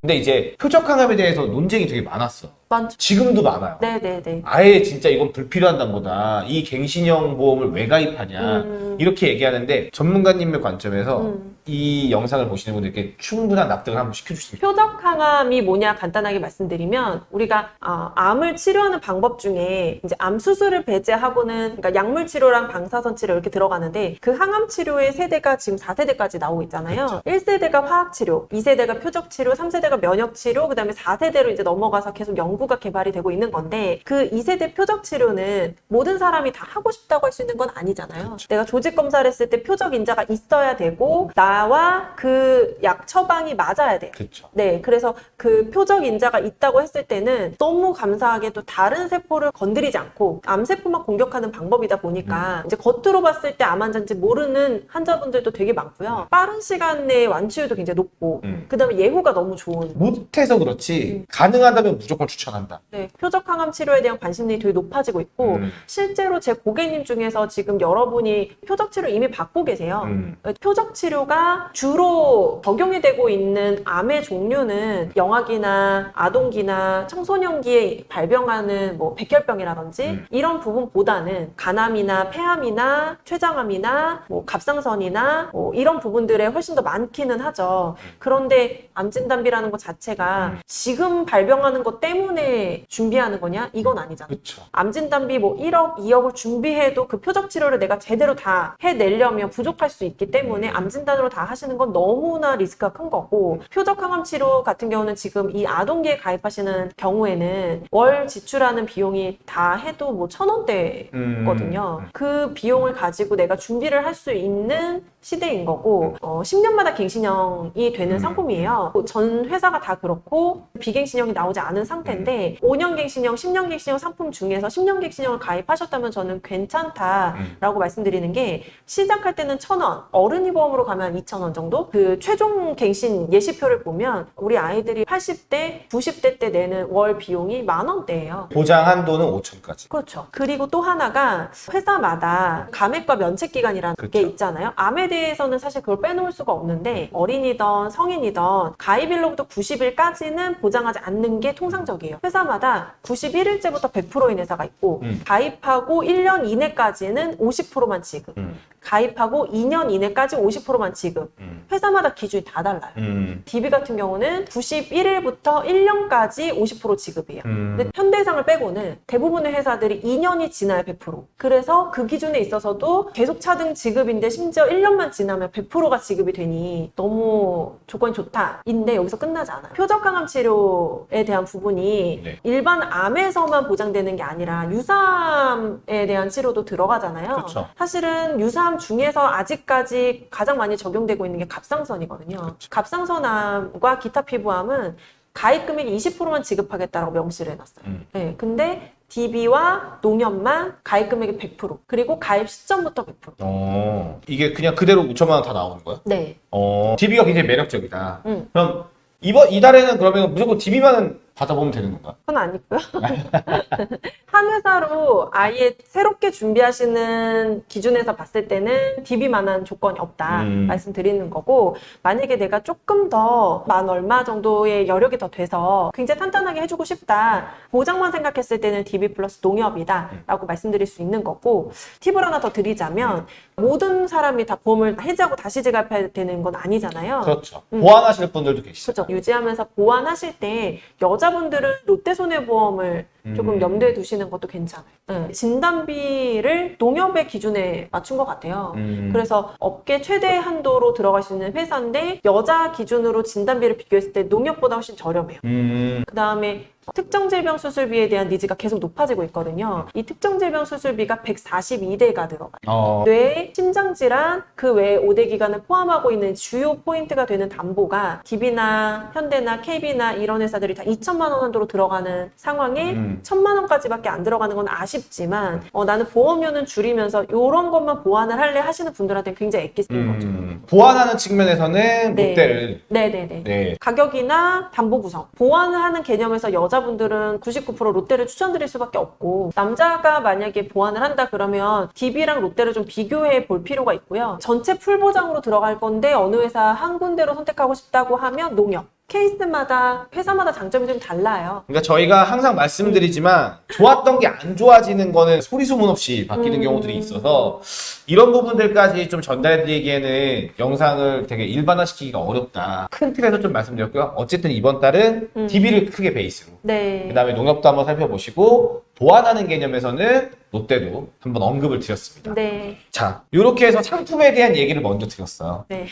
근데 이제 표적 항암에 대해서 논쟁이 되게 많았어. 많죠. 지금도 많아요. 네네네. 아예 진짜 이건 불필요한 보다 이 갱신형 보험을 왜 가입하냐 음. 이렇게 얘기하는데 전문가님의 관점에서 음. 이 영상을 보시는 분들께 충분한 납득을 한번 시켜주십니다. 표적 항암이 뭐냐 간단하게 말씀드리면 우리가 아, 암을 치료하는 방법 중에 이제 암 수술을 배제하고는 그러니까 약물 치료랑 방사선 치료 이렇게 들어가는데 그 항암 치료의 세대가 지금 4세대까지 나오고 있잖아요. 1세대가 화학 치료, 2세대가 표적 치료, 3세대가 면역 치료, 그다음에 4세대로 이제 넘어가서 계속 연구가 개발이 되고 있는 건데 그 2세대 표적 치료는 모든 사람이 다 하고 싶다고 할 수 있는 건 아니잖아요. 내가 조직 검사를 했을 때 표적 인자가 있어야 되고 나와 그 약 처방이 맞아야 돼요. 그렇죠. 네, 그래서 그 표적 인자가 있다고 했을 때는 너무 감사하게도 다른 세포를 건드리지 않고 암세포만 공격하는 방법이다 보니까 이제 겉으로 봤을 때 암 환자인지 모르는 환자분들도 되게 많고요. 빠른 시간 내에 완치율도 굉장히 높고, 음. 그 다음에 예후가 너무 좋은. 못해서 그렇지 가능하다면 무조건 추천 한다. 네, 표적 항암 치료에 대한 관심이 되게 높아지고 있고, 음. 실제로 제 고객님 중에서 지금 여러분이 표적 치료 이미 받고 계세요. 음. 표적 치료가 주로 적용이 되고 있는 암의 종류는 영아기나 아동기나 청소년기에 발병하는 뭐 백혈병이라든지 음. 이런 부분보다는 간암이나 폐암이나 췌장암이나 뭐 갑상선이나 뭐 이런 부분들에 훨씬 더 많기는 하죠. 그런데 암진단비라는 것 자체가 음. 지금 발병하는 것 때문에 준비하는 거냐? 이건 아니잖아요. 그렇죠. 암진단비 뭐 1억, 2억을 준비해도 그 표적 치료를 내가 제대로 다 해내려면 부족할 수 있기 때문에 암진단으로 다 하시는 건 너무나 리스크가 큰 거고 표적 항암 치료 같은 경우는 지금 이 아동기에 가입하시는 경우에는 월 지출하는 비용이 다 해도 뭐 천 원대거든요. 음. 그 비용을 가지고 내가 준비를 할 수 있는 시대인 거고 어, 10년마다 갱신형이 되는 음. 상품이에요. 뭐전 회사가 다 그렇고 비갱신형이 나오지 않은 상태인데 5년 갱신형, 10년 갱신형 상품 중에서 10년 갱신형을 가입하셨다면 저는 괜찮다라고 말씀드리는 게 시작할 때는 1,000원, 어른이 보험으로 가면 2,000원 정도? 그 최종 갱신 예시표를 보면 우리 아이들이 80대, 90대 때 내는 월 비용이 만 원대예요. 보장 한도는 5천까지. 그렇죠. 그리고 또 하나가 회사마다 감액과 면책 기간이라는 그렇죠. 게 있잖아요. 암에 대해서는 사실 그걸 빼놓을 수가 없는데 어린이든 성인이든 가입일로부터 90일까지는 보장하지 않는 게 통상적이에요. 회사마다 91일째부터 100%인 회사가 있고 음. 가입하고 1년 이내까지는 50%만 지급. 음. 가입하고 2년 이내까지 50%만 지급. 음. 회사마다 기준이 다 달라요. 음. DB 같은 경우는 91일부터 1년까지 50% 지급이에요. 음. 근데 현대해상을 빼고는 대부분의 회사들이 2년이 지나야 100%. 그래서 그 기준에 있어서도 계속 차등 지급인데 심지어 1년만 지나면 100%가 지급이 되니 너무 조건이 좋다. 인데 여기서 끝나지 않아요. 표적 항암 치료에 대한 부분이 네. 일반 암에서만 보장되는 게 아니라 유사암에 대한 치료도 들어가잖아요. 그렇죠. 사실은 유사암 중에서 아직까지 가장 많이 적용되고 있는 게 갑상선이거든요. 그렇죠. 갑상선암과 기타 피부암은 가입 금액이 20%만 지급하겠다라고 명시를 해놨어요. 음. 네, 근데 DB와 농협만 가입 금액이 100% 그리고 가입 시점부터 100%. 어. 이게 그냥 그대로 5천만 원 다 나오는 거야? 네. 어. DB가 굉장히 매력적이다. 음. 그럼 이번 이달에는 그러면 무조건 DB만은 받아보면 되는 건가? 그건 아니고요. 한 회사로 아예 새롭게 준비하시는 기준에서 봤을 때는 DB만한 조건이 없다 음. 말씀드리는 거고 만약에 내가 조금 더 만 얼마 정도의 여력이 더 돼서 굉장히 탄탄하게 해주고 싶다 보장만 생각했을 때는 DB 플러스 농협이다 라고 말씀드릴 수 있는 거고 팁을 하나 더 드리자면 모든 사람이 다 보험을 해지하고 다시 지급해야 되는 건 아니잖아요. 그렇죠. 음. 보완하실 분들도 계시죠. 그렇죠. 유지하면서 보완하실 때 여자 분들은 롯데손해보험을 조금 음. 염두에 두시는 것도 괜찮아요. 네. 진단비를 농협의 기준에 맞춘 것 같아요. 음. 그래서 업계 최대 한도로 들어갈 수 있는 회사인데 여자 기준으로 진단비를 비교했을 때 농협보다 훨씬 저렴해요. 음. 그 다음에 특정 질병 수술비에 대한 needs가 계속 높아지고 있거든요. 이 특정 질병 수술비가 142대가 들어가요. 어. 뇌, 심장 질환, 그 외에 5대 기관을 포함하고 있는 주요 포인트가 되는 담보가 DB나 현대나 KB나 이런 회사들이 다 2천만 원 한도로 들어가는 상황에 음. 천만 원까지밖에 안 들어가는 건 아쉽지만 어, 나는 보험료는 줄이면서 이런 것만 보완을 할래 하시는 분들한테는 굉장히 엑기스인 거죠. 음. 보완하는 측면에서는 네. 롯데를 네네네. 네. 가격이나 담보 구성, 보완을 하는 개념에서 여자분들은 99% 롯데를 추천드릴 수밖에 없고 남자가 만약에 보완을 한다 그러면 DB랑 롯데를 좀 비교해 볼 필요가 있고요. 전체 full 보장으로 들어갈 건데 어느 회사 한 군데로 선택하고 싶다고 하면 농협. 케이스마다 회사마다 장점이 좀 달라요. 그러니까 저희가 항상 말씀드리지만 좋았던 게 안 좋아지는 거는 소리 소문 없이 바뀌는 음. 경우들이 있어서 이런 부분들까지 좀 전달해드리기에는 영상을 되게 일반화시키기가 어렵다. 큰 틀에서 좀 말씀드렸고요. 어쨌든 이번 달은 음. DB를 크게 베이스로 네. 그 다음에 농협도 한번 살펴보시고 보완하는 개념에서는 롯데도 한번 언급을 드렸습니다. 네. 자, 이렇게 해서 상품에 대한 얘기를 먼저 드렸어요. 네.